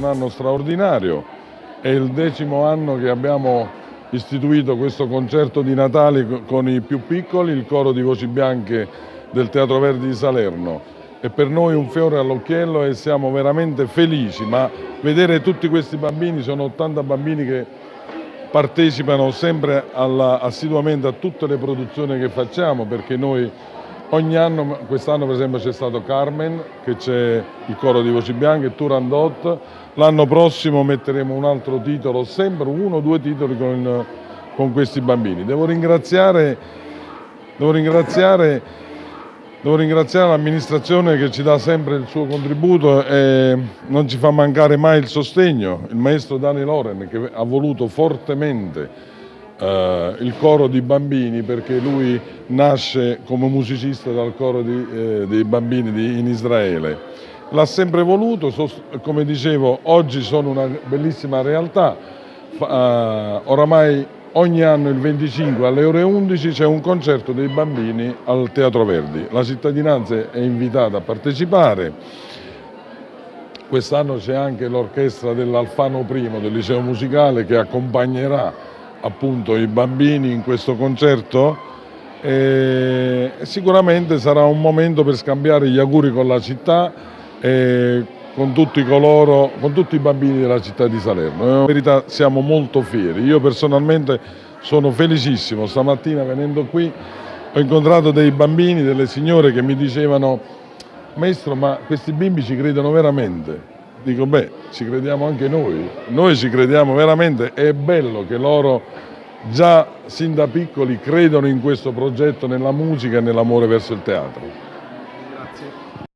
un anno straordinario, è il decimo anno che abbiamo istituito questo concerto di Natale con i più piccoli, il coro di voci bianche del Teatro Verdi di Salerno. È per noi un fiore all'occhiello e siamo veramente felici, ma vedere tutti questi bambini, sono 80 bambini che partecipano sempre alla, assiduamente a tutte le produzioni che facciamo perché noi ogni anno, quest'anno per esempio c'è stato Carmen, che c'è il coro di voci bianche, Turandot, l'anno prossimo metteremo un altro titolo, sempre uno o due titoli con, con questi bambini. Devo ringraziare, devo ringraziare Devo ringraziare l'amministrazione che ci dà sempre il suo contributo e non ci fa mancare mai il sostegno, il maestro Dani Loren che ha voluto fortemente eh, il coro di bambini perché lui nasce come musicista dal coro di, eh, dei bambini di, in Israele. L'ha sempre voluto, come dicevo oggi sono una bellissima realtà, eh, oramai Ogni anno il 25 alle ore 11 c'è un concerto dei bambini al Teatro Verdi. La cittadinanza è invitata a partecipare. Quest'anno c'è anche l'orchestra dell'Alfano I del liceo musicale che accompagnerà appunto i bambini in questo concerto e sicuramente sarà un momento per scambiare gli auguri con la città e con tutti coloro, con tutti i bambini della città di Salerno. In verità siamo molto fieri, io personalmente sono felicissimo, stamattina venendo qui ho incontrato dei bambini, delle signore che mi dicevano maestro ma questi bimbi ci credono veramente? Dico beh, ci crediamo anche noi, noi ci crediamo veramente, è bello che loro già sin da piccoli credono in questo progetto, nella musica e nell'amore verso il teatro. Grazie.